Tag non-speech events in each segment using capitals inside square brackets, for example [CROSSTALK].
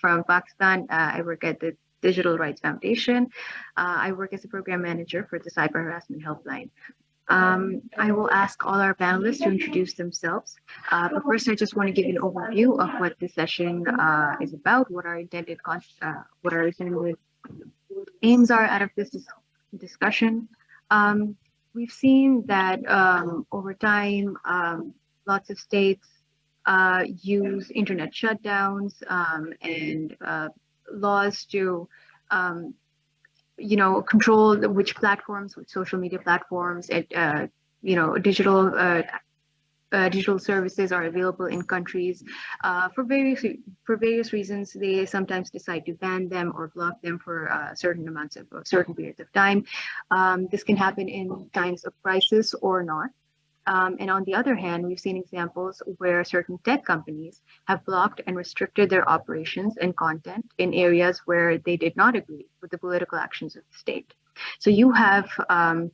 from Pakistan. Uh, I work at the Digital Rights Foundation. Uh, I work as a program manager for the Cyber Harassment Helpline. Um, I will ask all our panelists to introduce themselves. Uh, but first, I just want to give you an overview of what this session uh, is about, what our intended, uh, what our intended aims are out of this discussion. Um, we've seen that um, over time, um, lots of states uh, use internet shutdowns um, and uh, laws to um, you know, control which platforms, which social media platforms, and, uh, you know, digital uh, uh, digital services are available in countries uh, for various for various reasons. They sometimes decide to ban them or block them for uh, certain amounts of certain periods of time. Um, this can happen in times of crisis or not. Um, and on the other hand, we've seen examples where certain tech companies have blocked and restricted their operations and content in areas where they did not agree with the political actions of the state. So you have um,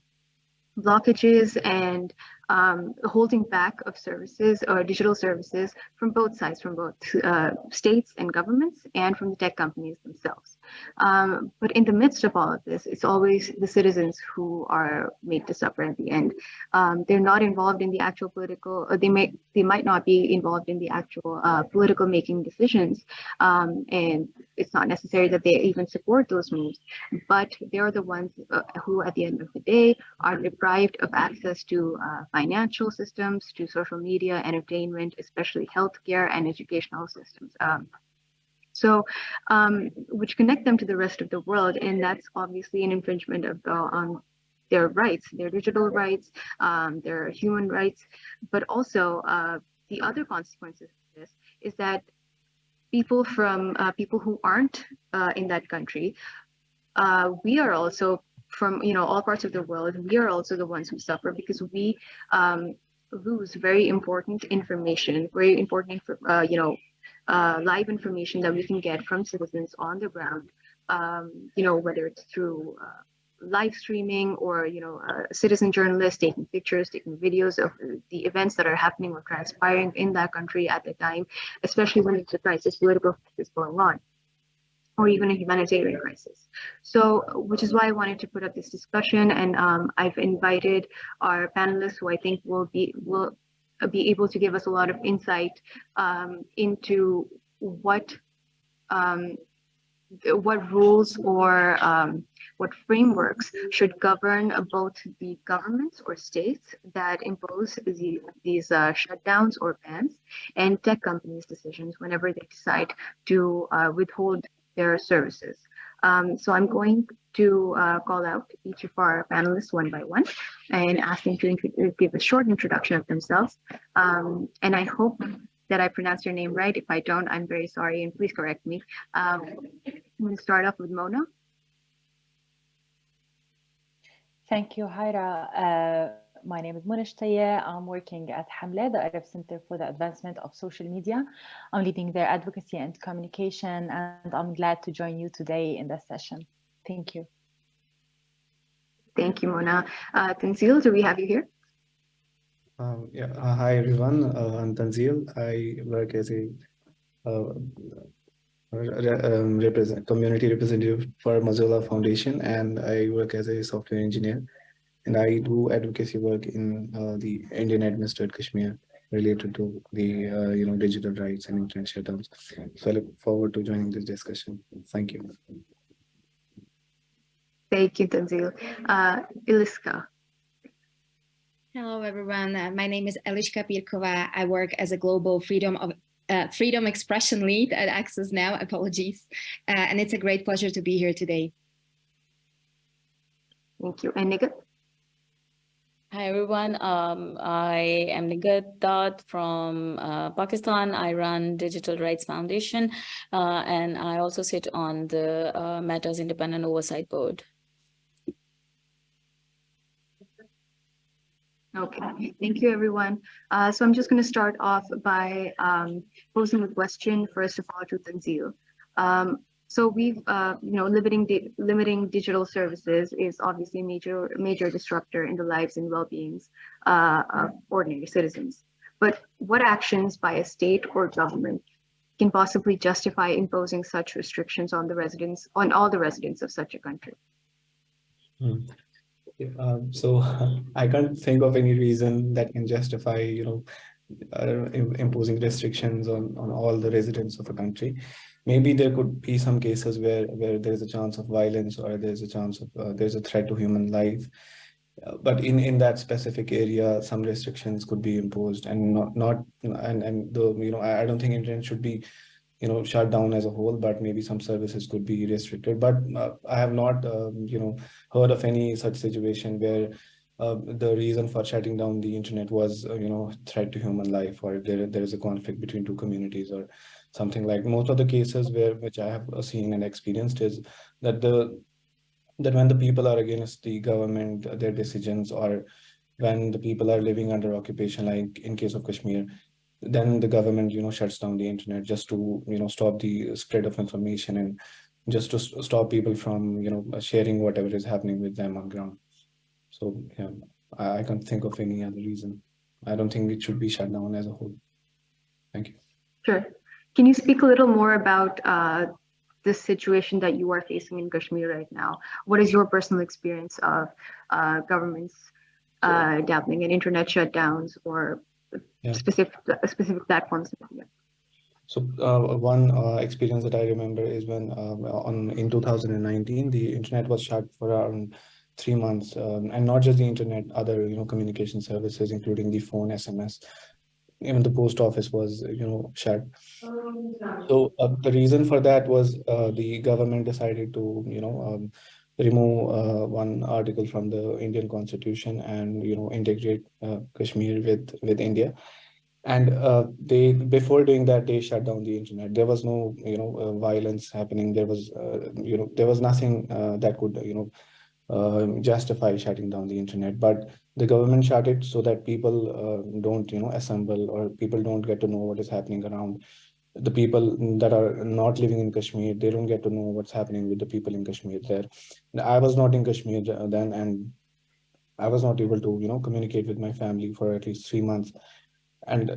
blockages and um, holding back of services or digital services from both sides, from both uh, states and governments and from the tech companies themselves. Um, but in the midst of all of this, it's always the citizens who are made to suffer at the end. Um, they're not involved in the actual political, or they may they might not be involved in the actual uh, political making decisions, um, and it's not necessary that they even support those moves, but they're the ones uh, who, at the end of the day, are deprived of access to uh, financial systems, to social media, entertainment, especially healthcare and educational systems. Um, so um, which connect them to the rest of the world. And that's obviously an infringement of on their rights, their digital rights, um, their human rights, but also uh, the other consequences of this is that people from uh, people who aren't uh, in that country, uh, we are also from you know all parts of the world, we are also the ones who suffer because we um, lose very important information, very important, uh, you know, uh, live information that we can get from citizens on the ground, um, you know, whether it's through uh, live streaming or, you know, a citizen journalist taking pictures, taking videos of the events that are happening or transpiring in that country at the time, especially when it's a crisis, political crisis going on or even a humanitarian crisis. So, which is why I wanted to put up this discussion, and um, I've invited our panelists, who I think will be will be able to give us a lot of insight um, into what um, what rules or um, what frameworks should govern both the governments or states that impose the, these uh, shutdowns or bans and tech companies' decisions whenever they decide to uh, withhold their services. Um, so I'm going to uh, call out each of our panelists one by one and ask them to give a short introduction of themselves. Um, and I hope that I pronounced your name right. If I don't, I'm very sorry and please correct me. Um, I'm going to start off with Mona. Thank you, Hyra. Uh, my name is Mona Shtaya. I'm working at Hamle, the Arab Center for the Advancement of Social Media. I'm leading their advocacy and communication, and I'm glad to join you today in this session. Thank you. Thank you, Mona. Uh, Tanzil, do we have you here? Um, yeah, uh, hi everyone. Uh, I'm Tanzil. I work as a uh, um, represent community representative for Mozilla Foundation, and I work as a software engineer and I do advocacy work in uh, the Indian administered Kashmir related to the uh, you know digital rights and internet shutdowns. So I look forward to joining this discussion. Thank you. Thank you, Tanzil. Uh, Eliška. Hello, everyone. Uh, my name is Eliška Pirkova. I work as a global freedom of uh, freedom expression lead at Access Now. Apologies. Uh, and it's a great pleasure to be here today. Thank you. And Nighat? Hi everyone, um, I am Nighat Dad from uh, Pakistan. I run Digital Rights Foundation uh, and I also sit on the uh, Meta's Independent Oversight Board. Okay, thank you everyone. Uh, so I'm just going to start off by um, posing a question first of all to Tanzil. Um, so we've, uh, you know, limiting di limiting digital services is obviously a major major disruptor in the lives and well-beings uh, of ordinary citizens. But what actions by a state or government can possibly justify imposing such restrictions on the residents, on all the residents of such a country? Hmm. Um, so [LAUGHS] I can't think of any reason that can justify, you know, uh, imposing restrictions on, on all the residents of a country. Maybe there could be some cases where, where there's a chance of violence or there's a chance of, uh, there's a threat to human life. Uh, but in, in that specific area, some restrictions could be imposed and not, not and, and the, you know, I, I don't think internet should be you know shut down as a whole but maybe some services could be restricted but uh, i have not um, you know heard of any such situation where uh, the reason for shutting down the internet was uh, you know threat to human life or there there is a conflict between two communities or something like most of the cases where which i have seen and experienced is that the that when the people are against the government their decisions or when the people are living under occupation like in case of kashmir then the government you know shuts down the internet just to you know stop the spread of information and just to stop people from you know sharing whatever is happening with them on ground. So yeah i, I can't think of any other reason. I don't think it should be shut down as a whole. Thank you. Sure can you speak a little more about uh, this situation that you are facing in kashmir right now what is your personal experience of uh, governments uh, dabbling in internet shutdowns or yeah. specific specific platforms. Yeah. So uh, one uh, experience that I remember is when um, on in 2019 the internet was shut for around three months, um, and not just the internet, other you know communication services, including the phone, SMS, even the post office was you know shut. So uh, the reason for that was uh, the government decided to you know um, remove uh, one article from the Indian constitution and you know integrate uh, Kashmir with with India. And uh, they before doing that they shut down the internet. There was no you know uh, violence happening. There was uh, you know there was nothing uh, that could you know justify shutting down the internet. But the government shut it so that people uh, don't you know assemble or people don't get to know what is happening around the people that are not living in Kashmir, they don't get to know what's happening with the people in Kashmir there. I was not in Kashmir uh, then and I was not able to, you know, communicate with my family for at least three months. And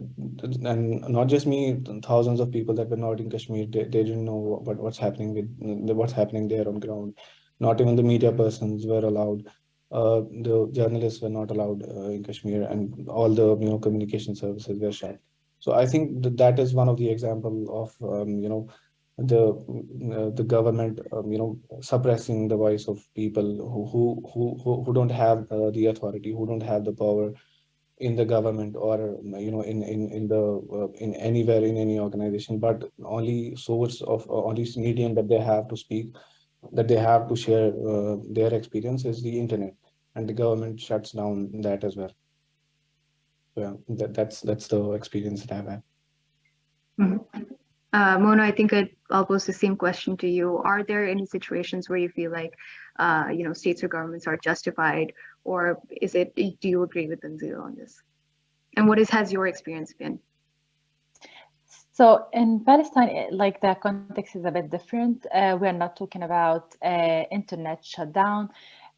and not just me, thousands of people that were not in Kashmir, they, they didn't know what, what's happening with what's happening there on ground. Not even the media persons were allowed. Uh, the journalists were not allowed uh, in Kashmir and all the, you know, communication services were shut. So I think that, that is one of the example of, um, you know, the uh, the government, um, you know, suppressing the voice of people who who who who don't have uh, the authority, who don't have the power in the government or you know in in in the uh, in anywhere in any organization, but only source of uh, only medium that they have to speak, that they have to share uh, their experience is the internet, and the government shuts down that as well yeah, that, that's that's the experience that I've had. Mm -hmm. uh, Mona, I think I'd, I'll pose the same question to you. Are there any situations where you feel like, uh, you know, states or governments are justified, or is it? Do you agree with Tanzil on this? And what is has your experience been? So in Palestine, like the context is a bit different. Uh, we are not talking about uh, internet shutdown.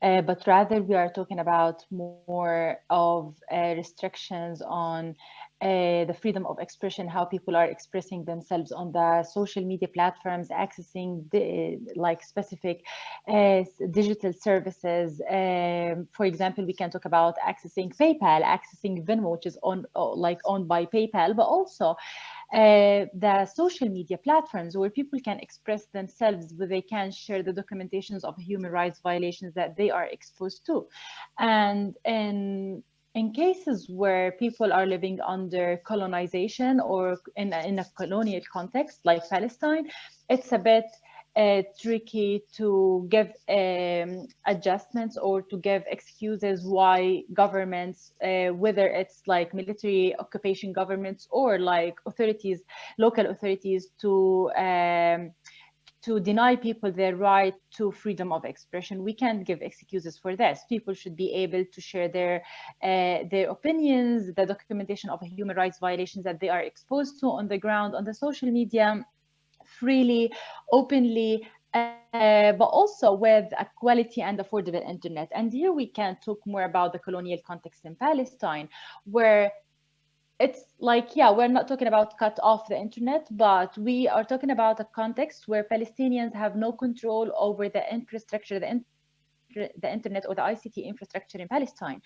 Uh, but rather we are talking about more of uh, restrictions on uh, the freedom of expression, how people are expressing themselves on the social media platforms, accessing the, like specific uh, digital services. Um, for example, we can talk about accessing PayPal, accessing Venmo, which is on like owned by PayPal, but also uh, the social media platforms where people can express themselves, where they can share the documentations of human rights violations that they are exposed to. And in, in cases where people are living under colonization or in in a colonial context like Palestine, it's a bit uh, tricky to give um, adjustments or to give excuses why governments, uh, whether it's like military occupation governments or like authorities, local authorities to um, to deny people their right to freedom of expression. We can't give excuses for this. People should be able to share their uh, their opinions, the documentation of human rights violations that they are exposed to on the ground, on the social media freely, openly, uh, but also with a quality and affordable internet. And here we can talk more about the colonial context in Palestine, where it's like, yeah, we're not talking about cut off the internet, but we are talking about a context where Palestinians have no control over the infrastructure, the, in the internet or the ICT infrastructure in Palestine,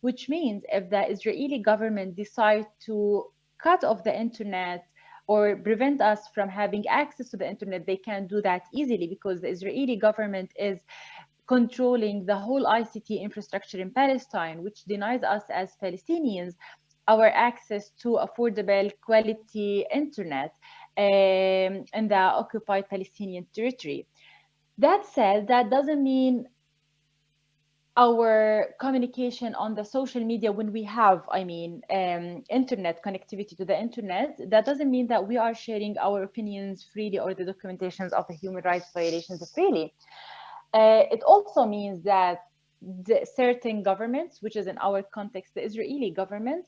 which means if the Israeli government decide to cut off the internet or prevent us from having access to the internet, they can do that easily because the Israeli government is controlling the whole ICT infrastructure in Palestine, which denies us as Palestinians our access to affordable quality internet um, in the occupied Palestinian territory. That said, that doesn't mean our communication on the social media when we have, I mean, um, internet connectivity to the internet, that doesn't mean that we are sharing our opinions freely or the documentations of the human rights violations freely. Uh, it also means that certain governments, which is in our context, the Israeli government,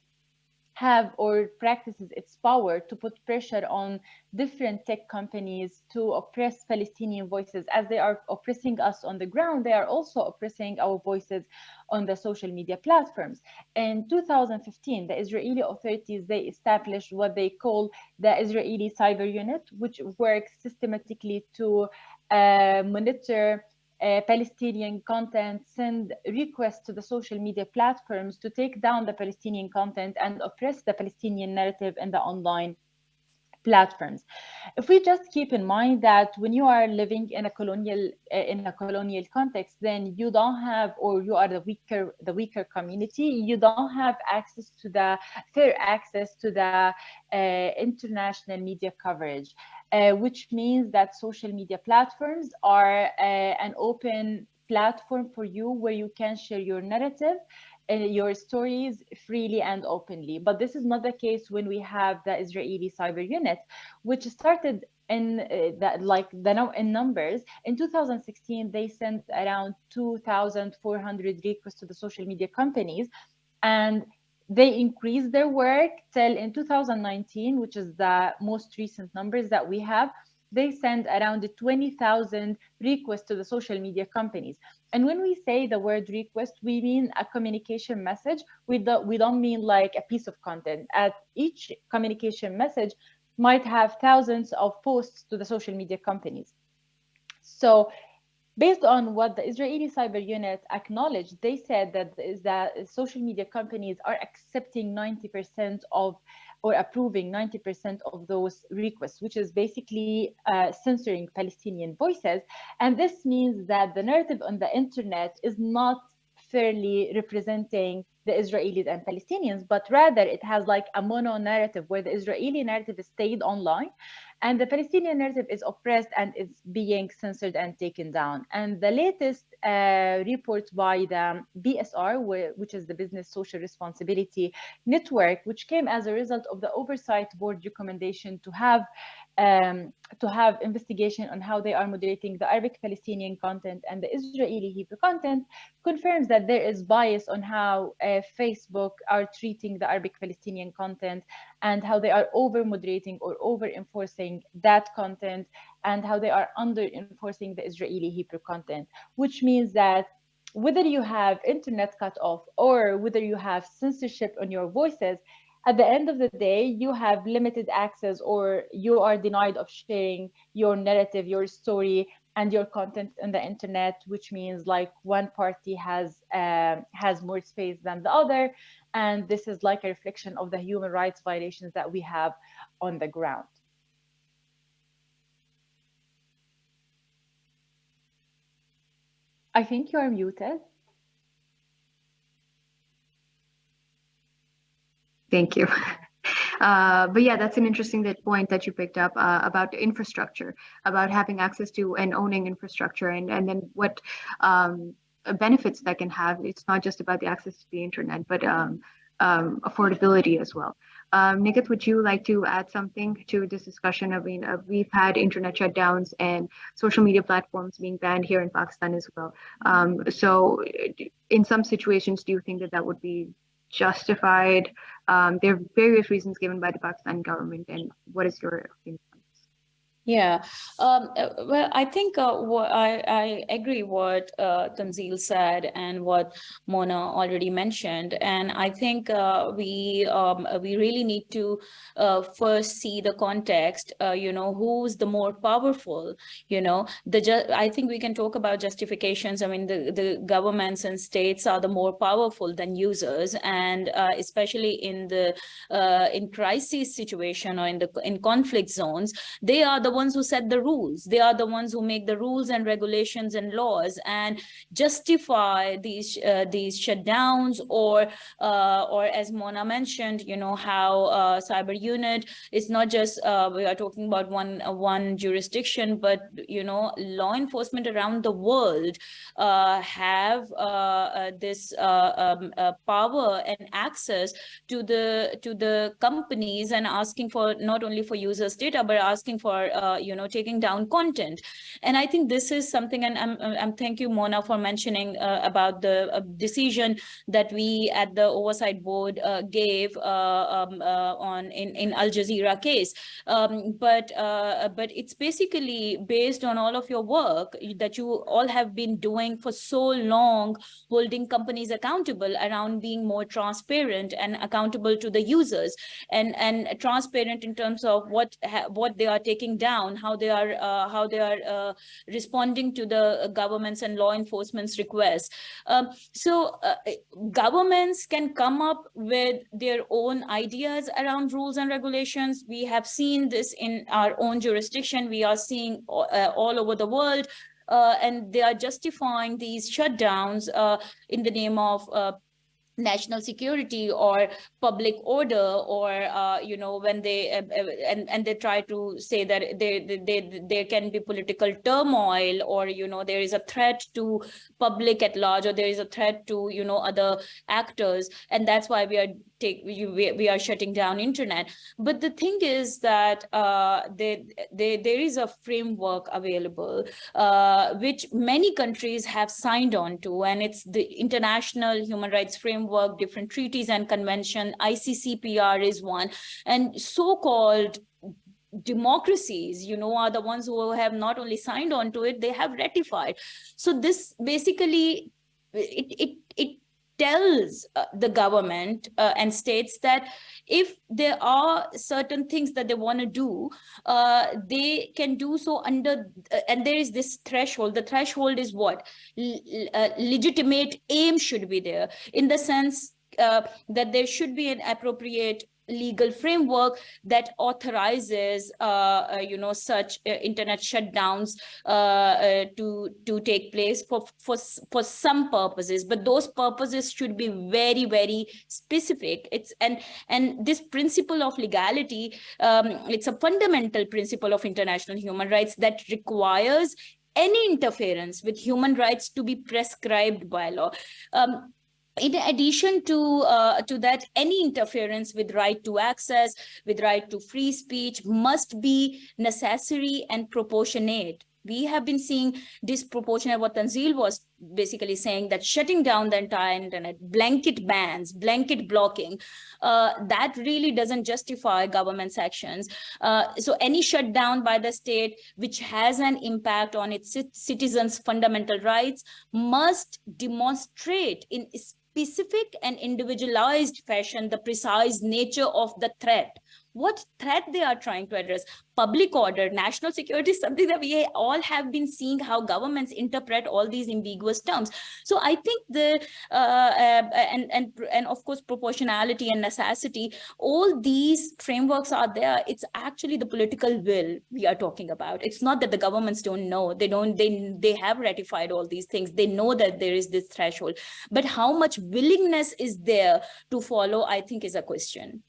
have or practices its power to put pressure on different tech companies to oppress Palestinian voices. As they are oppressing us on the ground they are also oppressing our voices on the social media platforms. In 2015 the Israeli authorities they established what they call the Israeli cyber unit which works systematically to uh, monitor uh, Palestinian content, send requests to the social media platforms to take down the Palestinian content and oppress the Palestinian narrative in the online platforms. If we just keep in mind that when you are living in a colonial uh, in a colonial context, then you don't have, or you are the weaker the weaker community, you don't have access to the fair access to the uh, international media coverage uh, which means that social media platforms are uh, an open platform for you where you can share your narrative and uh, your stories freely and openly. But this is not the case when we have the Israeli cyber unit, which started in uh, that like the no in numbers in 2016 they sent around 2400 requests to the social media companies and they increased their work till in 2019, which is the most recent numbers that we have. They send around 20,000 requests to the social media companies. And when we say the word request, we mean a communication message. We don't, we don't mean like a piece of content. At each communication message might have thousands of posts to the social media companies. So Based on what the Israeli cyber unit acknowledged, they said that that social media companies are accepting 90% of or approving 90% of those requests, which is basically uh, censoring Palestinian voices. And this means that the narrative on the internet is not fairly representing the Israelis and Palestinians, but rather it has like a mono narrative where the Israeli narrative is stayed online and the Palestinian narrative is oppressed and is being censored and taken down. And the latest uh, report by the BSR, which is the Business Social Responsibility Network, which came as a result of the Oversight Board recommendation to have um, to have investigation on how they are moderating the Arabic Palestinian content and the Israeli Hebrew content, confirms that there is bias on how uh, Facebook are treating the Arabic Palestinian content and how they are over moderating or over enforcing that content and how they are under enforcing the Israeli Hebrew content, which means that whether you have internet cut off or whether you have censorship on your voices, at the end of the day, you have limited access or you are denied of sharing your narrative, your story, and your content on the internet, which means like one party has uh, has more space than the other, and this is like a reflection of the human rights violations that we have on the ground. I think you are muted. Thank you. [LAUGHS] Uh, but yeah, that's an interesting point that you picked up uh, about infrastructure, about having access to and owning infrastructure, and and then what um, benefits that can have. It's not just about the access to the internet, but um, um, affordability as well. Um, would you like to add something to this discussion? I mean, uh, we've had internet shutdowns and social media platforms being banned here in Pakistan as well. Um, so, in some situations, do you think that that would be justified? Um, there are various reasons given by the Pakistani government, and what is your opinion? Yeah, um, uh, well, I think uh, I, I agree what uh, Tanzil said and what Mona already mentioned, and I think uh, we um, we really need to uh, first see the context. Uh, you know, who's the more powerful? You know, the I think we can talk about justifications. I mean, the the governments and states are the more powerful than users, and uh, especially in the in crisis situation or in the in conflict zones, they are the ones who set the rules. They are the ones who make the rules and regulations and laws and justify these uh, these shutdowns or uh, or as Mona mentioned, you know how uh, cyber unit is not just uh, we are talking about one uh, one jurisdiction, but you know law enforcement around the world uh, have this um, power and access to the to the companies and asking for not only for users data but asking for uh, you know, taking down content. And I think this is something, and I'm, I'm thank you, Mona, for mentioning uh, about the uh, decision that we at the oversight board uh, gave um, on in, in Al Jazeera case. Um, but, but it's basically based on all of your work that you all have been doing for so long, holding companies accountable around being more transparent and accountable to the users and, and transparent in terms of what, what they are taking down, how they are uh, how they are uh, responding to the governments and law enforcement's requests. Um, so uh, governments can come up with their own ideas around rules and regulations. We have seen this in our own jurisdiction. We are seeing uh, all over the world. Uh, and they are justifying these shutdowns uh, in the name of national security or public order or uh, you know when they uh, uh, and and they try to say that they, they, they there can be political turmoil or you know there is a threat to public at large or there is a threat to you know other actors. And that's why we are take we, we are shutting down internet. But the thing is that uh, there, there there is a framework available uh, which many countries have signed on to and it's the international human rights framework different treaties and convention ICCPR is one. And so-called democracies you know are the ones who have not only signed on to it they have ratified. So this basically it it tells uh, the government uh, and states that if there are certain things that they want to do, uh, they can do so under, uh, and there is this threshold. The threshold is what? L uh, legitimate aim should be there in the sense uh, that there should be an appropriate legal framework that authorizes uh, uh, you know such uh, internet shutdowns uh, to to take place for for for some purposes. But those purposes should be very very specific. It's and and this principle of legality um, it's a fundamental principle of international human rights that requires any interference with human rights to be prescribed by law. Um, in addition to uh, to that any interference with right to access with right to free speech must be necessary and proportionate we have been seeing disproportionate what Tanzil was basically saying that shutting down the entire internet, blanket bans, blanket blocking, uh, that really doesn't justify government's actions. Uh, so any shutdown by the state which has an impact on its citizens' fundamental rights must demonstrate in specific and individualized fashion the precise nature of the threat what threat they are trying to address? Public order national security is something that we all have been seeing how governments interpret all these ambiguous terms. So i think the uh, uh, and and and of course proportionality and necessity all these frameworks are there. It's actually the political will we are talking about. It's not that the governments don't know. They don't they they have ratified all these things. They know that there is this threshold. But how much willingness is there to follow i think is a question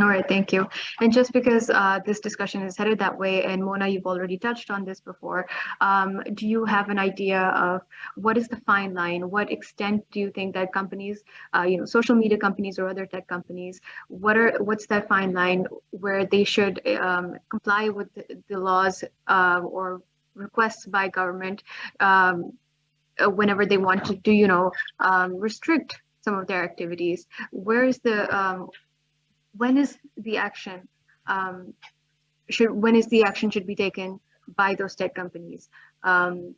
All right, thank you. And just because uh, this discussion is headed that way, and Mona, you've already touched on this before, um, do you have an idea of what is the fine line? What extent do you think that companies, uh, you know, social media companies or other tech companies, what are what's that fine line where they should um, comply with the, the laws uh, or requests by government um, whenever they want to do, you know, um, restrict some of their activities? Where is the um, when is the action um, should when is the action should be taken by those tech companies. Um,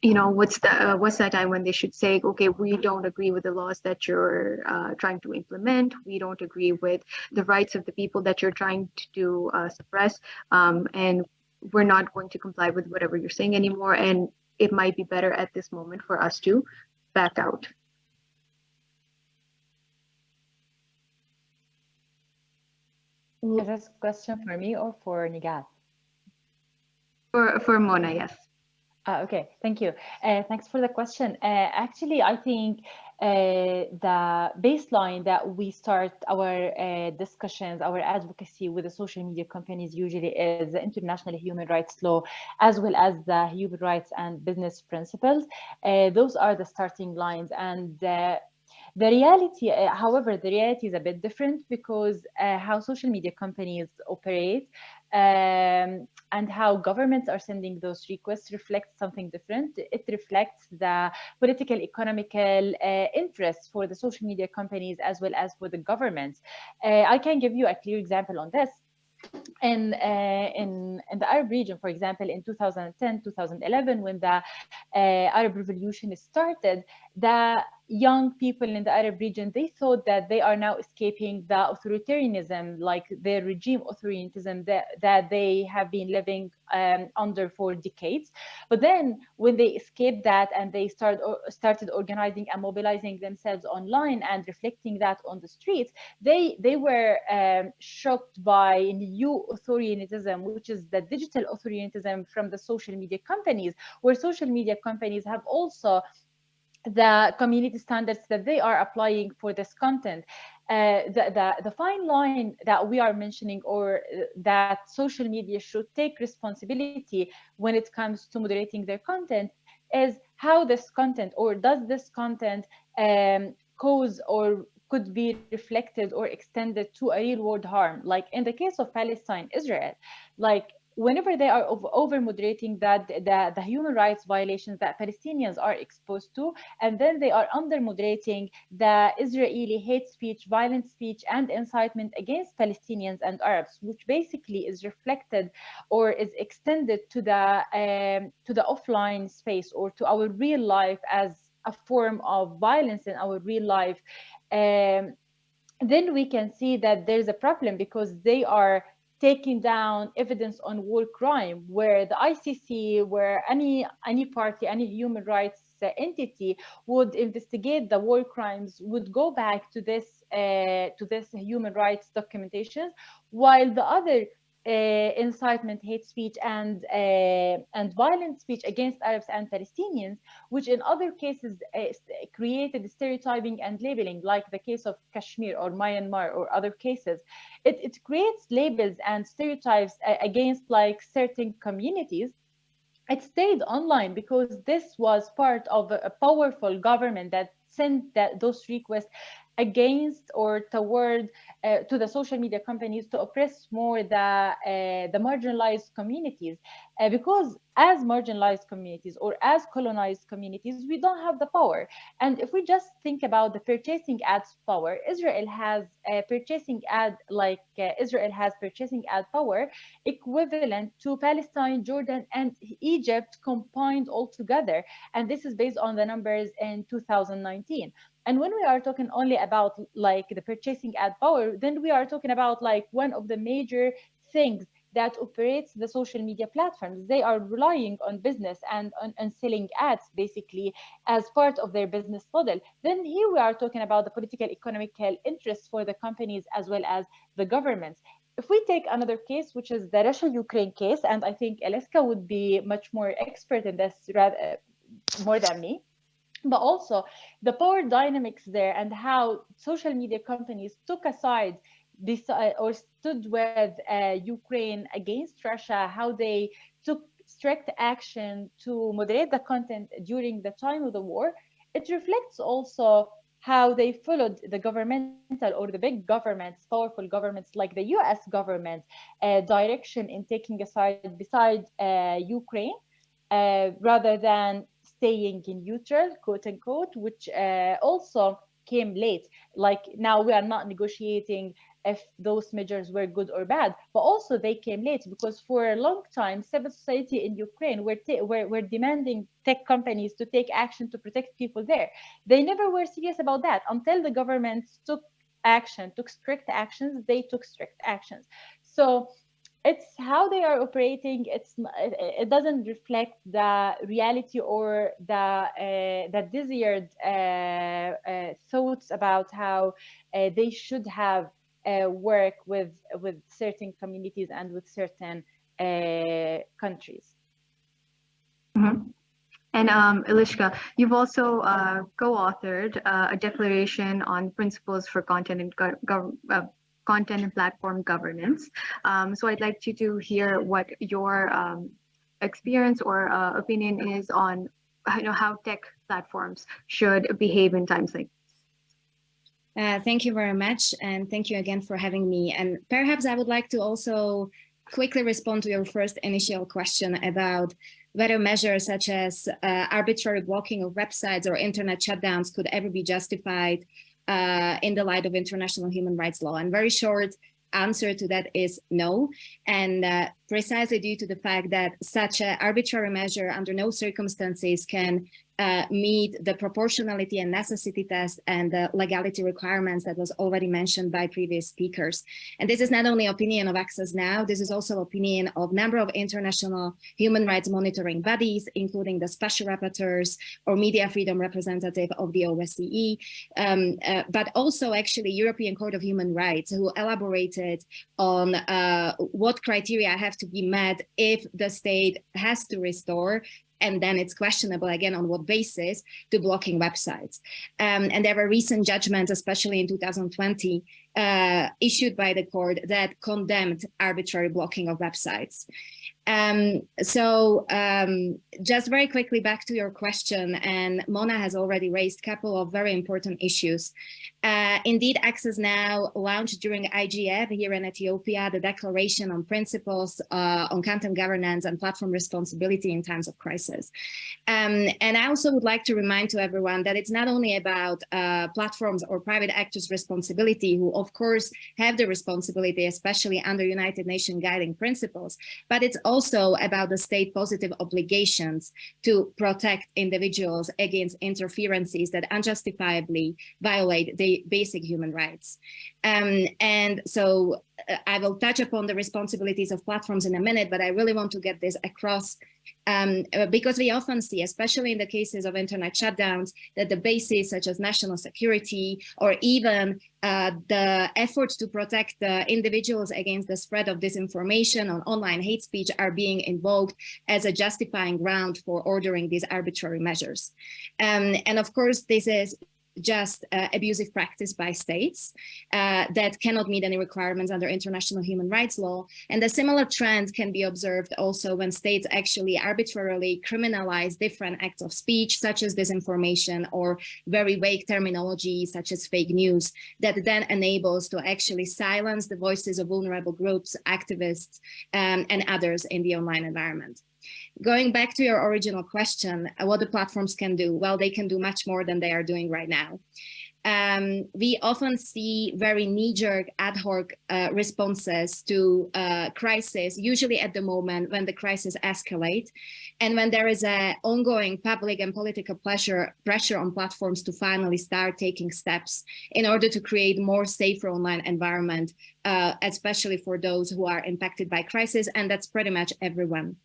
you know, what's the uh, what's that time when they should say, okay, we don't agree with the laws that you're uh, trying to implement. We don't agree with the rights of the people that you're trying to uh, suppress, um, and we're not going to comply with whatever you're saying anymore. And it might be better at this moment for us to back out. Is this a question for me or for Nighat? For for Mona, yes. Uh, okay, thank you. Uh, thanks for the question. Uh, actually, I think uh, the baseline that we start our uh, discussions, our advocacy with the social media companies usually is the international human rights law, as well as the human rights and business principles. Uh, those are the starting lines. And the reality, however, the reality is a bit different because how social media companies operate um, and how governments are sending those requests reflects something different. It reflects the political, economical uh, interests for the social media companies as well as for the governments. Uh, I can give you a clear example on this. In, uh, in, in the Arab region, for example, in 2010, 2011, when the uh, Arab Revolution started, the young people in the Arab region, they thought that they are now escaping the authoritarianism, like the regime authoritarianism that, that they have been living um, under for decades. But then when they escaped that and they start, or started organizing and mobilizing themselves online and reflecting that on the streets, they, they were um, shocked by new authoritarianism, which is the digital authoritarianism from the social media companies, where social media companies have also the community standards that they are applying for this content. Uh, the, the, the fine line that we are mentioning or that social media should take responsibility when it comes to moderating their content is how this content or does this content um, cause or could be reflected or extended to a real world harm like in the case of palestine israel like whenever they are over moderating that the, the human rights violations that Palestinians are exposed to, and then they are under moderating the Israeli hate speech, violent speech, and incitement against Palestinians and Arabs, which basically is reflected or is extended to the um, to the offline space or to our real life as a form of violence in our real life. Um, then we can see that there's a problem because they are taking down evidence on war crime where the ICC, where any, any party, any human rights entity would investigate the war crimes would go back to this uh, to this human rights documentation while the other uh, incitement, hate speech, and uh, and violent speech against Arabs and Palestinians, which in other cases uh, created stereotyping and labeling, like the case of Kashmir or Myanmar or other cases. It, it creates labels and stereotypes against like certain communities it stayed online because this was part of a powerful government that sent that, those requests against or toward uh, to the social media companies to oppress more the uh, the marginalized communities. Uh, because as marginalized communities or as colonized communities we don't have the power. And if we just think about the purchasing ads power israel has purchasing ad like uh, israel has purchasing ad power equivalent to palestine jordan and egypt combined all together and this is based on the numbers in 2019 and when we are talking only about like the purchasing ad power, then we are talking about like one of the major things that operates the social media platforms. They are relying on business and on, on, selling ads basically as part of their business model. Then here we are talking about the political economical interests for the companies as well as the governments. If we take another case, which is the Russia-Ukraine case, and I think Eliska would be much more expert in this rather, more than me, but also the power dynamics there and how social media companies took aside this uh, or stood with uh, Ukraine against Russia, how they took strict action to moderate the content during the time of the war. It reflects also how they followed the governmental or the big governments, powerful governments like the US government uh, direction in taking a side beside uh, Ukraine uh, rather than staying in neutral, quote unquote, which uh, also came late. Like now we are not negotiating if those measures were good or bad, but also they came late because for a long time, civil society in Ukraine were, were, were demanding tech companies to take action to protect people there. They never were serious about that until the government took action, took strict actions, they took strict actions. So it's how they are operating it's it doesn't reflect the reality or the uh, the desired uh, uh, thoughts about how uh, they should have uh, work with with certain communities and with certain uh, countries mm -hmm. And um, Eliška, you've also co-authored a declaration on principles for content and content and platform governance. Um, so I'd like you to hear what your um, experience or uh, opinion is on you know, how tech platforms should behave in times like uh, thank you very much. And thank you again for having me. And perhaps I would like to also quickly respond to your first initial question about whether measures such as uh, arbitrary blocking of websites or internet shutdowns could ever be justified uh, in the light of international human rights law? And very short answer to that is no. And uh, precisely due to the fact that such an arbitrary measure under no circumstances can uh, meet the proportionality and necessity test and the legality requirements that was already mentioned by previous speakers. And this is not only opinion of Access Now, this is also opinion of number of international human rights monitoring bodies, including the special rapporteurs or media freedom representative of the OSCE, um, uh, but also actually European Court of Human Rights who elaborated on uh, what criteria have to be met if the state has to restore and then it's questionable again on what basis to blocking websites. Um, and there were recent judgments, especially in 2020, uh, issued by the court that condemned arbitrary blocking of websites. Um, so um, just very quickly back to your question, and Mona has already raised a couple of very important issues. Uh, indeed, Access Now launched during IGF here in Ethiopia, the Declaration on Principles uh, on Content Governance and Platform Responsibility in Times of Crisis. Um, and I also would like to remind to everyone that it's not only about uh, platforms or private actors' responsibility, who of course have the responsibility, especially under United Nations guiding principles, but it's also about the state positive obligations to protect individuals against interferences that unjustifiably violate the basic human rights. Um, and so uh, I will touch upon the responsibilities of platforms in a minute, but I really want to get this across um, uh, because we often see, especially in the cases of internet shutdowns, that the bases such as national security or even uh, the efforts to protect the individuals against the spread of disinformation on online hate speech are being invoked as a justifying ground for ordering these arbitrary measures. Um, and of course, this is just uh, abusive practice by states uh, that cannot meet any requirements under international human rights law. And a similar trend can be observed also when states actually arbitrarily criminalize different acts of speech, such as disinformation or very vague terminology, such as fake news, that then enables to actually silence the voices of vulnerable groups, activists, um, and others in the online environment. Going back to your original question, uh, what the platforms can do? Well, they can do much more than they are doing right now. Um, we often see very knee-jerk ad hoc uh, responses to uh, crisis, usually at the moment when the crisis escalates and when there is an ongoing public and political pressure, pressure on platforms to finally start taking steps in order to create more safer online environment, uh, especially for those who are impacted by crisis, and that's pretty much everyone.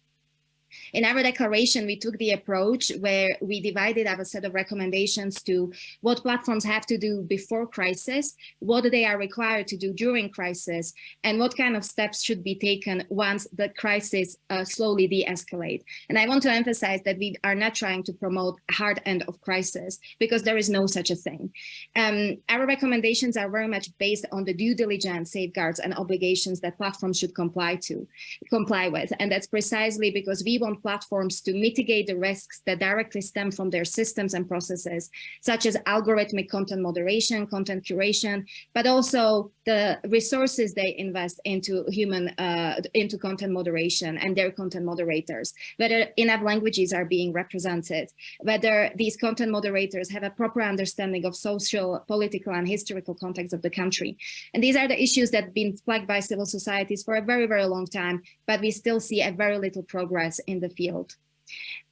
In our declaration, we took the approach where we divided our set of recommendations to what platforms have to do before crisis, what they are required to do during crisis, and what kind of steps should be taken once the crisis uh, slowly de-escalate. And I want to emphasize that we are not trying to promote hard end of crisis because there is no such a thing. Um, our recommendations are very much based on the due diligence safeguards and obligations that platforms should comply to, comply with. And that's precisely because we on platforms to mitigate the risks that directly stem from their systems and processes, such as algorithmic content moderation, content curation, but also the resources they invest into human, uh, into content moderation and their content moderators, whether enough languages are being represented, whether these content moderators have a proper understanding of social, political, and historical context of the country. And these are the issues that have been flagged by civil societies for a very, very long time, but we still see a very little progress in the field.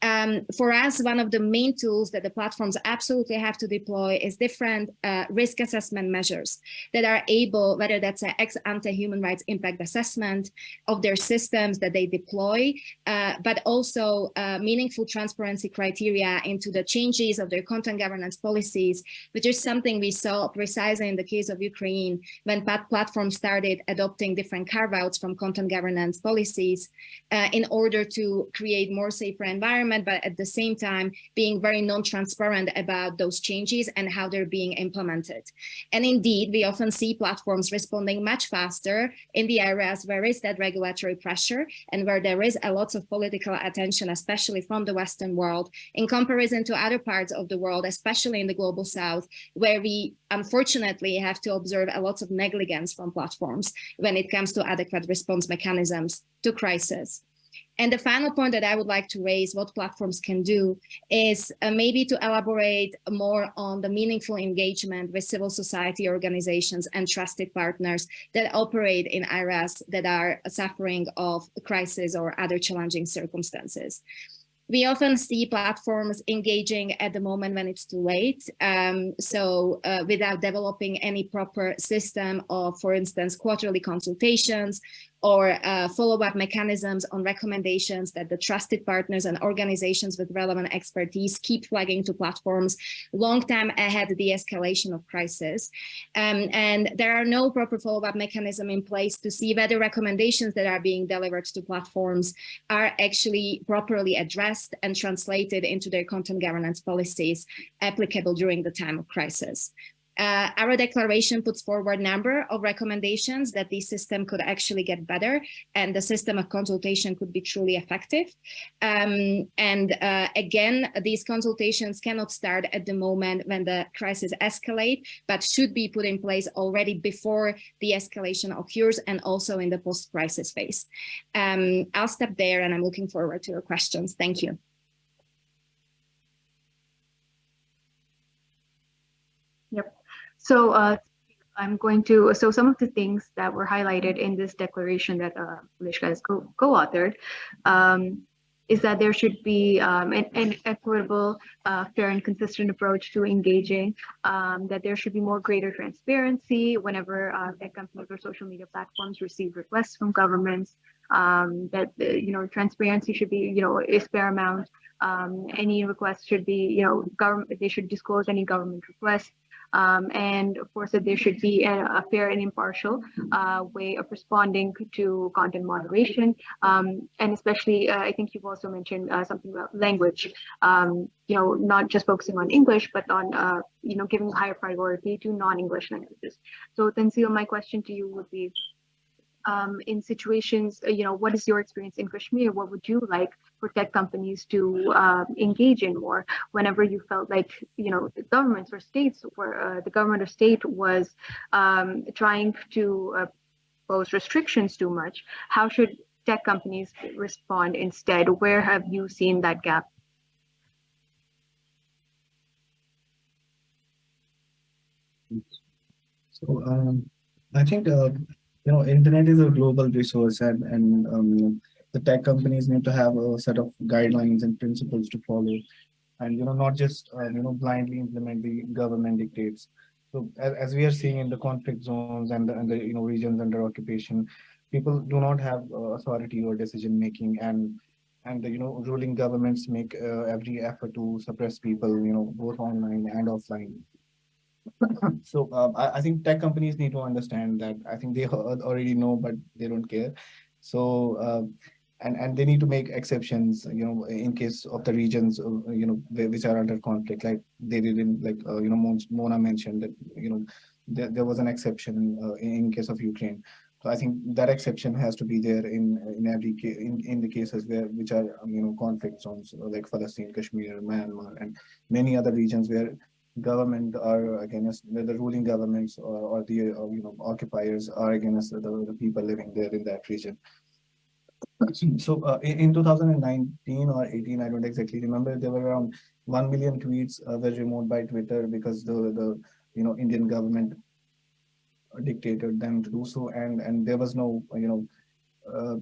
Um, for us, one of the main tools that the platforms absolutely have to deploy is different uh, risk assessment measures that are able, whether that's an ex ante human rights impact assessment of their systems that they deploy, uh, but also uh, meaningful transparency criteria into the changes of their content governance policies, which is something we saw precisely in the case of Ukraine when platforms started adopting different carve-outs from content governance policies uh, in order to create more safer environment, but at the same time, being very non-transparent about those changes and how they're being implemented. And indeed, we often see platforms responding much faster in the areas where is that regulatory pressure and where there is a lot of political attention, especially from the Western world, in comparison to other parts of the world, especially in the global South, where we unfortunately have to observe a lot of negligence from platforms when it comes to adequate response mechanisms to crisis. And the final point that I would like to raise what platforms can do is uh, maybe to elaborate more on the meaningful engagement with civil society organizations and trusted partners that operate in areas that are suffering of crisis or other challenging circumstances we often see platforms engaging at the moment when it's too late. Um, so uh, without developing any proper system of, for instance, quarterly consultations or uh, follow-up mechanisms on recommendations that the trusted partners and organizations with relevant expertise keep flagging to platforms long time ahead of the escalation of crisis. Um, and there are no proper follow-up mechanism in place to see whether recommendations that are being delivered to platforms are actually properly addressed and translated into their content governance policies applicable during the time of crisis. Uh, our declaration puts forward a number of recommendations that the system could actually get better and the system of consultation could be truly effective. Um, and uh, again, these consultations cannot start at the moment when the crisis escalate, but should be put in place already before the escalation occurs and also in the post-crisis phase. Um, I'll stop there and I'm looking forward to your questions. Thank you. So uh, I'm going to, so some of the things that were highlighted in this declaration that uh, Eliška has co-authored um, is that there should be um, an, an, equitable, uh, fair and consistent approach to engaging, um, that there should be more greater transparency whenever uh, tech companies or social media platforms receive requests from governments, um, that, uh, you know, transparency should be, you know, is paramount. Um, any request should be, you know, government, they should disclose any government requests um, and of course that there should be a, a fair and impartial uh, way of responding to content moderation. Um, and especially uh, I think you've also mentioned uh, something about language. Um, you know not just focusing on English but on uh, you know giving higher priority to non-English languages. So Tanzil my question to you would be um, in situations, uh, you know, what is your experience in Kashmir? What would you like for tech companies to uh, engage in more whenever you felt like, you know, the governments or states were, uh, the government or state was um, trying to uh, pose restrictions too much? How should tech companies respond instead? Where have you seen that gap? So um, I think uh, you know, internet is a global resource and, and um, the tech companies need to have a set of guidelines and principles to follow and, you know, not just, uh, you know, blindly implement the government dictates. So as, as we are seeing in the conflict zones and the, and the, you know, regions under occupation, people do not have uh, authority or decision making and and the, you know ruling governments make uh, every effort to suppress people you know both online and offline so um, I, I, think tech companies need to understand that I think they already know, but they don't care. So uh, and and they need to make exceptions, you know, in case of the regions, uh, you know, which are under conflict, like they didn't, like uh, you know, Mona mentioned that you know there, there was an exception uh, in case of Ukraine. So I think that exception has to be there in in every in, in the cases where which are um, you know conflict zones like Palestine, Kashmir, Myanmar, and many other regions where government are against the ruling governments or, or the uh, you know occupiers are against the, the people living there in that region. [CLEARS THROAT] So uh, in, in 2019 or 18, I don't exactly remember, there were around 1 million tweets uh, were removed by Twitter because the, the you know, Indian government dictated them to do so. And, and there was no, you know, uh,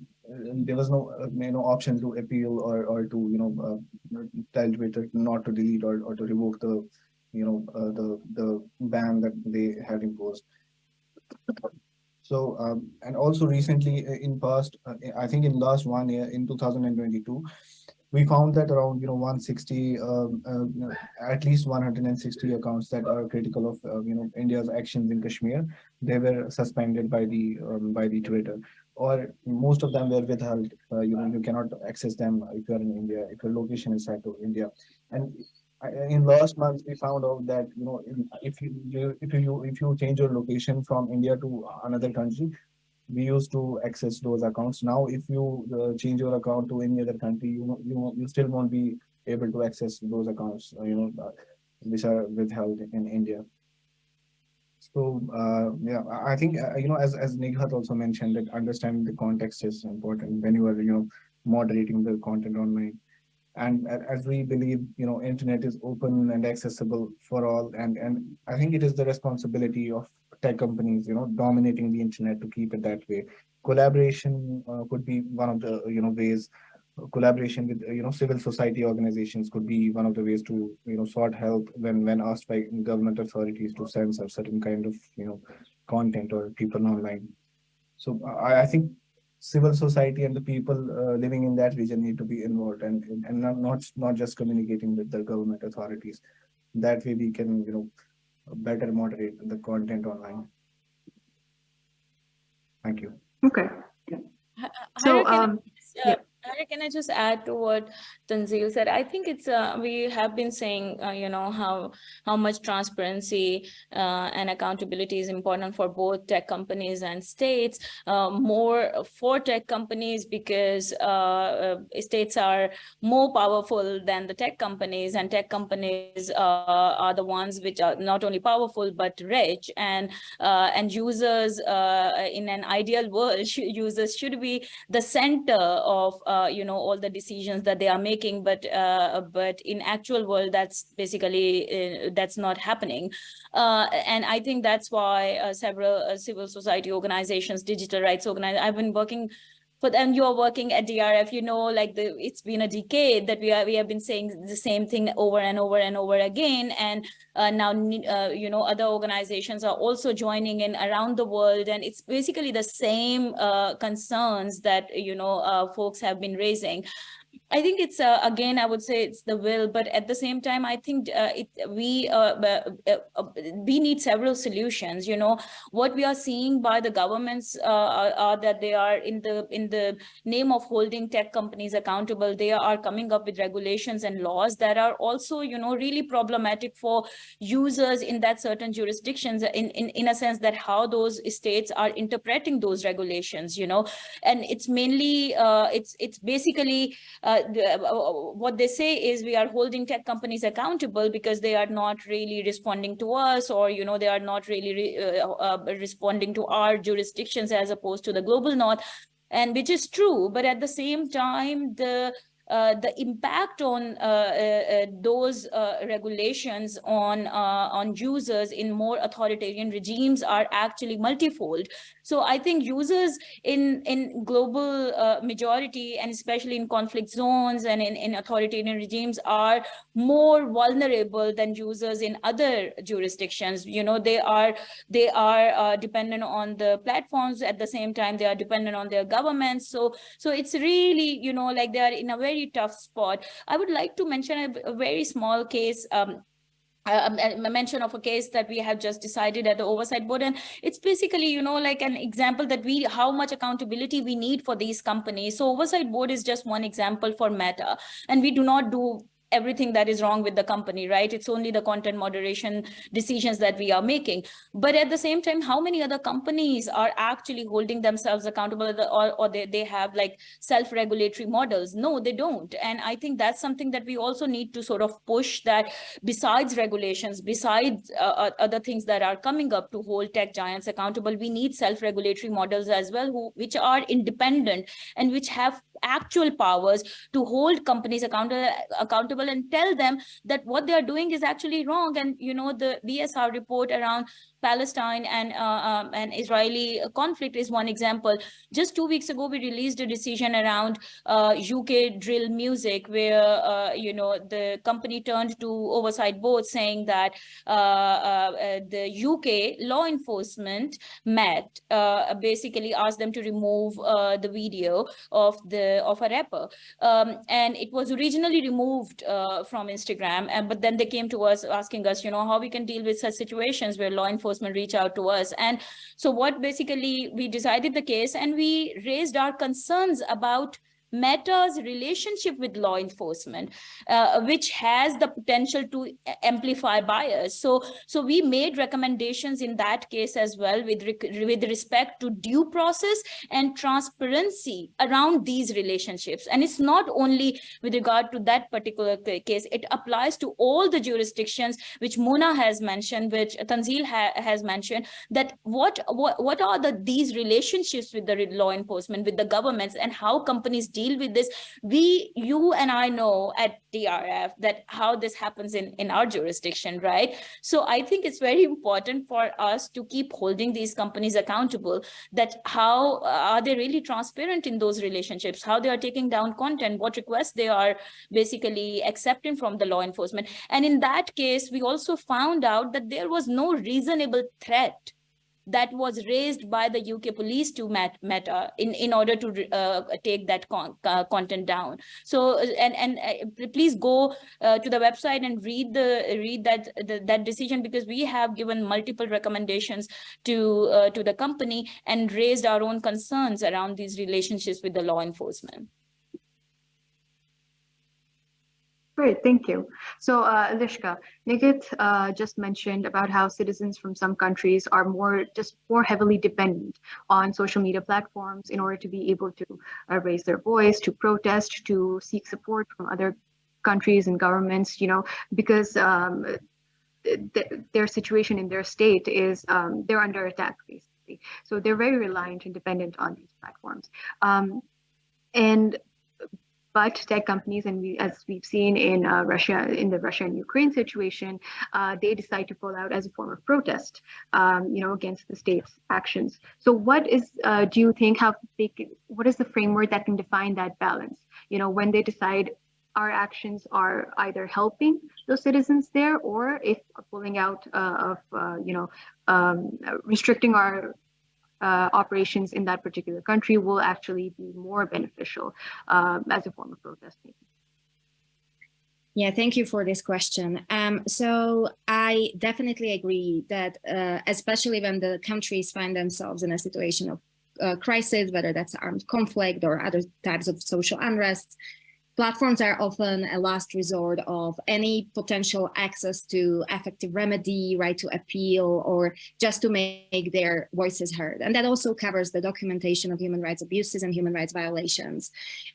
there was no, uh, you know, option to appeal or, or to, you know, uh, tell Twitter not to delete or, or to revoke the, you know, uh, the, the ban that they had imposed. So, um, and also recently uh, in past, uh, I think in last one year in 2022, we found that around, you know, 160, um, uh, at least 160 accounts that are critical of, uh, you know, India's actions in Kashmir, they were suspended by the, um, by the Twitter or most of them were withheld. Uh, you know, you cannot access them if you're in India, if your location is set to India. And in last month, we found out that, you know, if you, if you, if you change your location from India to another country, we used to access those accounts. Now, if you uh, change your account to any other country, you know, you, you still won't be able to access those accounts, uh, you know, uh, which are withheld in India. So, uh, yeah, I I think, uh, you know, as, as Nighat also mentioned, that understanding the context is important when you are, you know, moderating the content online. And as we believe, you know, internet is open and accessible for all. And, and I think it is the responsibility of tech companies, you know, dominating the internet to keep it that way. Collaboration uh, could be one of the, you know, ways. Collaboration with, you know, civil society organizations could be one of the ways to, you know, sort help when, when asked by government authorities to censor certain kind of, you know, content or people online. So I, I think civil society and the people uh, living in that region need to be involved and, and not, not, not just communicating with the government authorities. That way we can, you know, better moderate the content online. Thank you. Okay. Hi- So, Hyra, can I um, uh, yeah. Can I just add to what Tanzil said? I think it's, uh, we have been saying, uh, you know, how, how much transparency uh, and accountability is important for both tech companies and states, uh, more for tech companies because uh, uh, states are more powerful than the tech companies and tech companies are the ones which are not only powerful but rich and and users in an ideal world [LAUGHS] users should be the center of you know all the decisions that they are making but uh, but in actual world that's basically uh, that's not happening. Uh, and I think that's why uh, several uh, civil society organizations digital rights organizations I've been working but then you're working at DRF, you know, like the it's been a decade that we are we have been saying the same thing over and over and over again, and uh, now uh, you know other organizations are also joining in around the world, and it's basically the same uh, concerns that you know uh, folks have been raising. I think it's uh, again, I would say it's the will, but at the same time, I think uh, it we uh, uh, uh, we need several solutions. You know, what we are seeing by the governments uh, are, are that they are in the in the name of holding tech companies accountable. They are coming up with regulations and laws that are also, you know, really problematic for users in that certain jurisdictions. In in in a sense that how those states are interpreting those regulations. You know, and it's mainly it's it's basically what they say is we are holding tech companies accountable because they are not really responding to us or you know they are not really re- uh, uh, responding to our jurisdictions as opposed to the global north and which is true. But at the same time the the impact on uh, uh, uh, those uh, regulations on uh, on users in more authoritarian regimes are actually multifold. So I think users in in global uh, majority and especially in conflict zones and in, in authoritarian regimes are more vulnerable than users in other jurisdictions. You know, they are they are uh, dependent on the platforms at the same time they are dependent on their governments. So so it's really you know like they are in a very tough spot. I would like to mention a, a very small case. Um, a mention of a case that we have just decided at the oversight board and it's basically you know like an example that we how much accountability we need for these companies so oversight board is just one example for meta and we do not do everything that is wrong with the company, right? It's only the content moderation decisions that we are making. But at the same time, how many other companies are actually holding themselves accountable or, or they, they have like self-regulatory models? No, they don't. And I think that's something that we also need to sort of push that besides regulations, besides uh, uh other things that are coming up to hold tech giants accountable, we need self-regulatory models as well, who, which are independent and which have actual powers to hold companies accountable accountable and tell them that what they are doing is actually wrong. And you know the bsr report around Palestine and uh, um, an Israeli conflict is one example. Just two weeks ago, we released a decision around uh, UK drill music, where uh, you know the company turned to oversight board saying that uh, uh, uh, the UK law enforcement met basically asked them to remove the video of the of a rapper, um, and it was originally removed from Instagram, and but then they came to us asking us, you know, how we can deal with such situations where law enforcement enforcement reach out to us. And so what basically we decided the case and we raised our concerns about Meta's relationship with law enforcement, uh, which has the potential to amplify bias. So, so we made recommendations in that case as well with, with respect to due process and transparency around these relationships. And it's not only with regard to that particular case, it applies to all the jurisdictions which Mona has mentioned, which Tanzil ha has mentioned, that what, what, what are the these relationships with the law enforcement, with the governments, and how companies deal with this. We you and i know at drf that how this happens in in our jurisdiction right? So i think it's very important for us to keep holding these companies accountable that how uh, are they really transparent in those relationships? How they are taking down content what requests they are basically accepting from the law enforcement. And in that case we also found out that there was no reasonable threat that was raised by the UK police to Meta in, in order to uh, take that con uh, content down. So, and, and uh, please go uh, to the website and read the read that the, that decision because we have given multiple recommendations to uh, to the company and raised our own concerns around these relationships with the law enforcement. Great, thank you. So uh, Eliška, Nighat uh, just mentioned about how citizens from some countries are more just more heavily dependent on social media platforms in order to be able to uh, raise their voice, to protest, to seek support from other countries and governments, you know, because um, th their situation in their state is um, they're under attack, basically. So they're very reliant and dependent on these platforms. Um, and but tech companies, and we, as we've seen in uh, Russia, in the Russia and Ukraine situation, uh, they decide to pull out as a form of protest, um, you know, against the state's actions. So, what is, uh, do you think, how they, what is the framework that can define that balance? You know, when they decide our actions are either helping those citizens there, or if pulling out uh, of, uh, you know, um, restricting our uh, operations in that particular country will actually be more beneficial um, as a form of protesting. Yeah, thank you for this question. Um, so I definitely agree that uh, especially when the countries find themselves in a situation of uh, crisis, whether that's armed conflict or other types of social unrest, Platforms are often a last resort of any potential access to effective remedy, right to appeal, or just to make their voices heard. And that also covers the documentation of human rights abuses and human rights violations.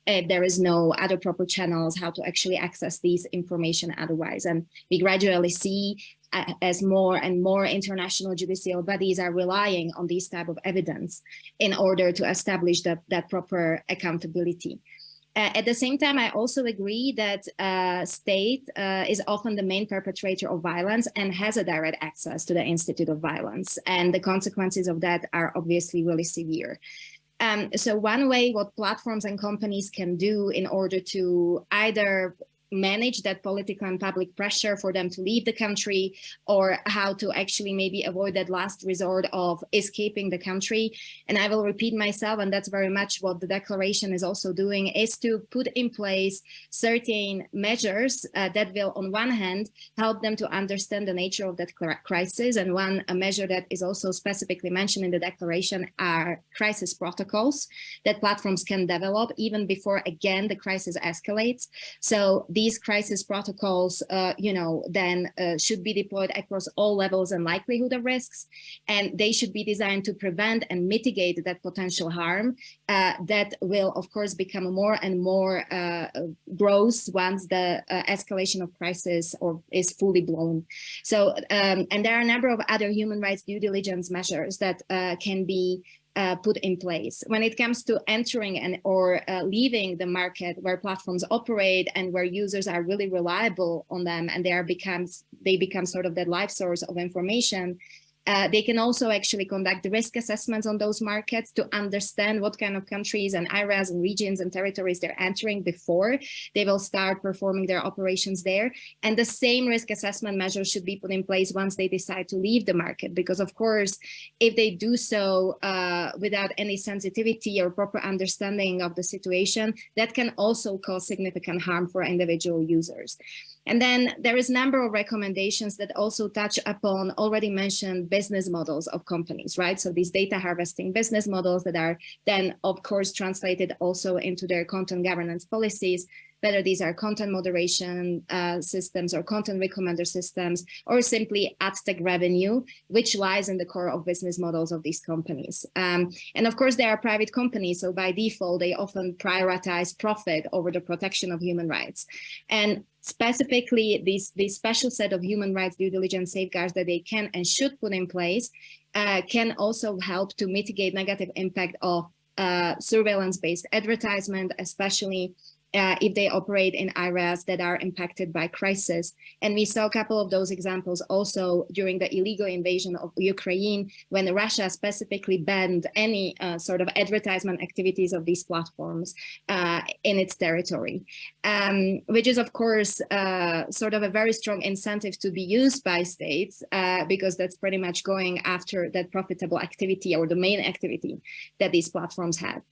If there is no other proper channels how to actually access these information otherwise. And we gradually see uh, as more and more international judicial bodies are relying on these type of evidence in order to establish that proper accountability. Uh, at the same time, I also agree that uh, state uh, is often the main perpetrator of violence and has a direct access to the Institute of Violence. And the consequences of that are obviously really severe. Um, so one way what platforms and companies can do in order to either manage that political and public pressure for them to leave the country or how to actually maybe avoid that last resort of escaping the country. And I will repeat myself, and that's very much what the declaration is also doing, is to put in place certain measures uh, that will, on one hand, help them to understand the nature of that crisis. And one a measure that is also specifically mentioned in the declaration are crisis protocols that platforms can develop even before, again, the crisis escalates. So the these crisis protocols, uh, you know, then uh, should be deployed across all levels and likelihood of risks, and they should be designed to prevent and mitigate that potential harm uh, that will, of course, become more and more uh, gross once the uh, escalation of crisis or is fully blown. So, um, and there are a number of other human rights due diligence measures that uh, can be uh, put in place. When it comes to entering and or uh, leaving the market where platforms operate and where users are really reliable on them and they are becomes they become sort of the life source of information, uh, they can also actually conduct the risk assessments on those markets to understand what kind of countries and areas and regions and territories they're entering before they will start performing their operations there. And the same risk assessment measures should be put in place once they decide to leave the market. Because of course, if they do so uh, without any sensitivity or proper understanding of the situation, that can also cause significant harm for individual users. And then there is a number of recommendations that also touch upon already mentioned business models of companies, right? So these data harvesting business models that are then, of course, translated also into their content governance policies whether these are content moderation uh, systems or content recommender systems, or simply ad tech revenue, which lies in the core of business models of these companies. Um, and of course, they are private companies, so by default, they often prioritize profit over the protection of human rights. And specifically, these, these special set of human rights due diligence safeguards that they can and should put in place uh, can also help to mitigate negative impact of uh, surveillance-based advertisement, especially uh, if they operate in areas that are impacted by crisis. And we saw a couple of those examples also during the illegal invasion of Ukraine, when Russia specifically banned any uh, sort of advertisement activities of these platforms uh, in its territory, um, which is, of course, uh, sort of a very strong incentive to be used by states, uh, because that's pretty much going after that profitable activity or the main activity that these platforms have.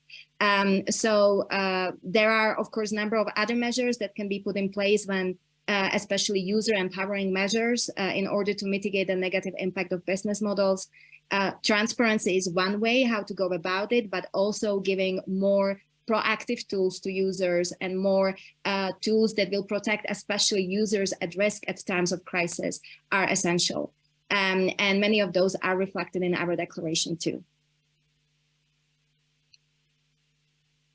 Um, so uh, there are, of course, a number of other measures that can be put in place when uh, especially user empowering measures uh, in order to mitigate the negative impact of business models. Uh, transparency is one way how to go about it, but also giving more proactive tools to users and more uh, tools that will protect especially users at risk at times of crisis are essential. Um, and many of those are reflected in our declaration too.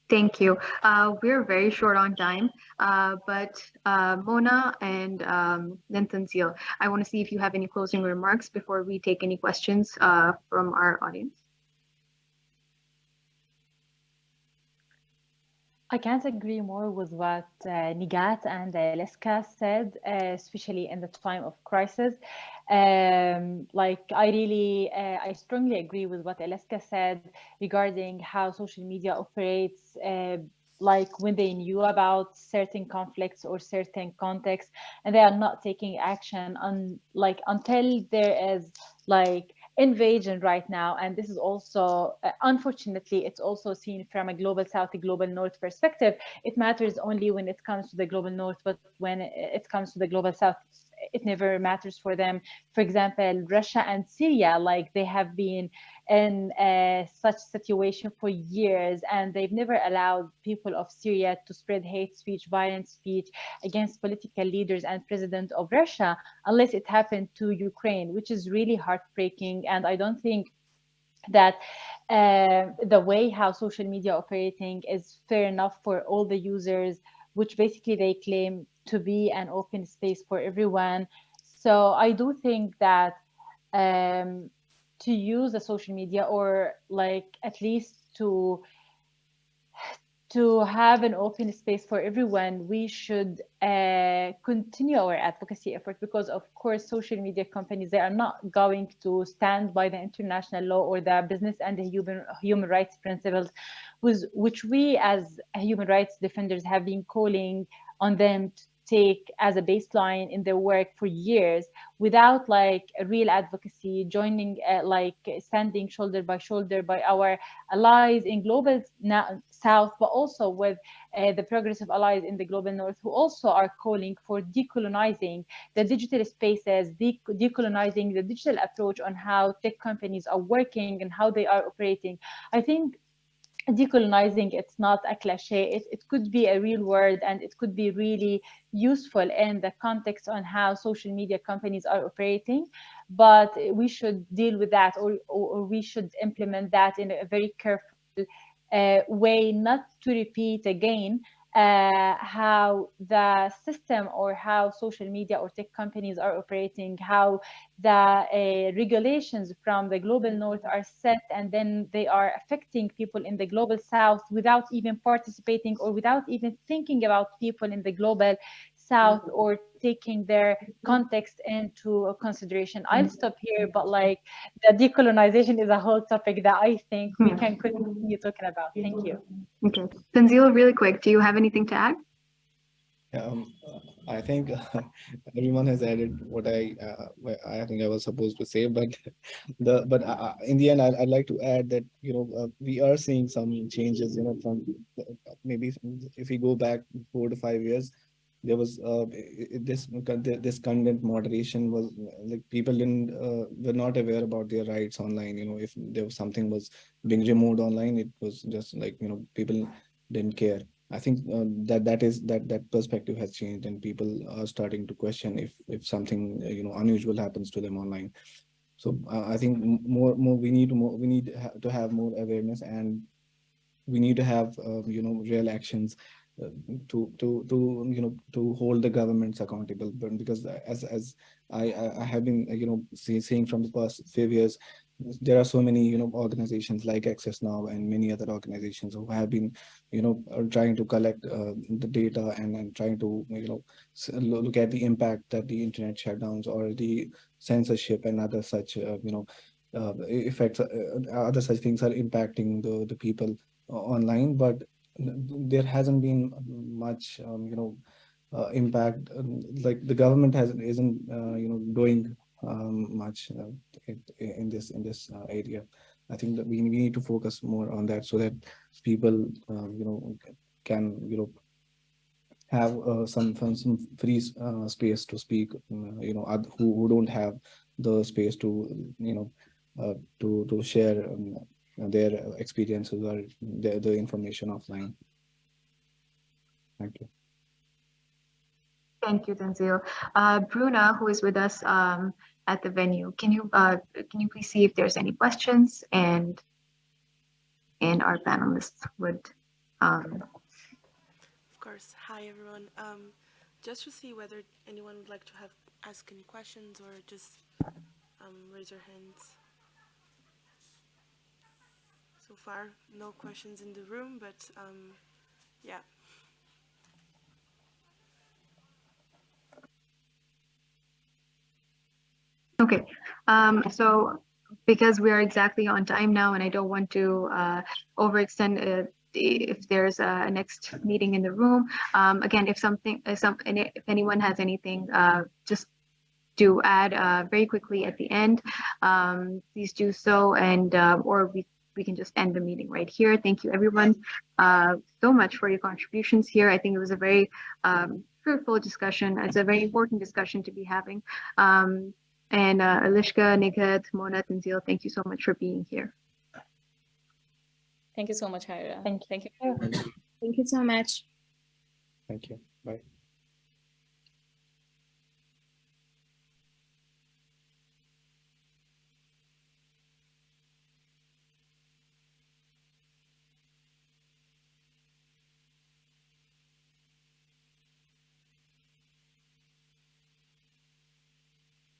Thank you. Uh, we're very short on time, uh, but uh, Mona and um, then I want to see if you have any closing remarks before we take any questions uh, from our audience. I can't agree more with what uh, Nighat and uh, Eliška said, uh, especially in the time of crisis. Um, like I really, uh, I strongly agree with what Eliška said regarding how social media operates. Uh, like when they knew about certain conflicts or certain contexts, and they are not taking action on like until there is like invasion right now and this is also uh, unfortunately it's also seen from a global south a global north perspective. It matters only when it comes to the global north but when it comes to the global south it never matters for them. For example russia and syria like they have been in uh, such situation for years and they've never allowed people of Syria to spread hate speech, violent speech against political leaders and president of Russia unless it happened to Ukraine, which is really heartbreaking. And I don't think that uh, the way how social media operating is fair enough for all the users, which basically they claim to be an open space for everyone. So I do think that um, to use the social media or like at least to to have an open space for everyone, we should uh, continue our advocacy effort because of course, social media companies, they are not going to stand by the international law or the business and the human, human rights principles, with, which we as human rights defenders have been calling on them take as a baseline in their work for years without like real advocacy joining uh, like standing shoulder by shoulder by our allies in global south but also with uh, the progressive allies in the global north who also are calling for decolonizing the digital spaces de decolonizing the digital approach on how tech companies are working and how they are operating. I think decolonizing it's not a cliche. It, it could be a real word and it could be really useful in the context on how social media companies are operating but we should deal with that or, or, we should implement that in a very careful uh, way not to repeat again uh, how the system or how social media or tech companies are operating, how the uh, regulations from the global north are set and then they are affecting people in the global south without even participating or without even thinking about people in the global south or taking their context into consideration. I'll stop here, but like the decolonization is a whole topic that I think we can continue talking about. Thank you. Okay. Tanzil, really quick, do you have anything to add? Um, I think [LAUGHS] everyone has added what I uh, I think I was supposed to say, but [LAUGHS] the but uh, in the end, I'd, I'd like to add that you know uh, we are seeing some changes. You know, from maybe if we go back four to five years, there was uh, this this content moderation was like people didn't uh, were not aware about their rights online. You know, if there was something was being removed online, it was just like you know people didn't care. I think uh, that that is that that perspective has changed, and people are starting to question if if something uh, you know unusual happens to them online. So uh, I think more more we need more we need to have more awareness, and we need to have uh, you know real actions to to to you know to hold the governments accountable. Because as as I I have been you know see, seeing from the past few years, there are so many you know organizations like access now and many other organizations who have been you know trying to collect uh, the data and, and trying to you know look at the impact that the internet shutdowns or the censorship and other such uh, you know uh, effects uh, other such things are impacting the the people online but there hasn't been much um, you know uh, impact um, like the government has isn't uh, you know doing um, much uh, in this in this uh, area. I think that we, we need to focus more on that so that people um, you know can you know have uh, some some free uh, space to speak. Uh, you know who who don't have the space to you know uh, to to share um, their experiences or the the information offline. Thank you. Thank you, Tanzil. Uh, Bruna, who is with us um, at the venue, can you uh, can you please see if there's any questions and and our panelists would. Um... Of course. Hi, everyone. Um, just to see whether anyone would like to have ask any questions or just um, raise your hands. So far, no questions in the room, but um, yeah. Okay, um, so because we are exactly on time now and I don't want to uh, overextend uh, if there's a next meeting in the room. Um, again, if something, if, some, if anyone has anything, uh, just do add uh, very quickly at the end. Um, please do so, and uh, or we we can just end the meeting right here. Thank you, everyone, uh, so much for your contributions here. I think it was a very um, fruitful discussion. It's a very important discussion to be having. Um, and uh, Eliška, Nighat, Mona, Tanzil, thank you so much for being here. Thank you so much, Hyra. Thank you. Thank you. Thank you so much. Thank you. Bye.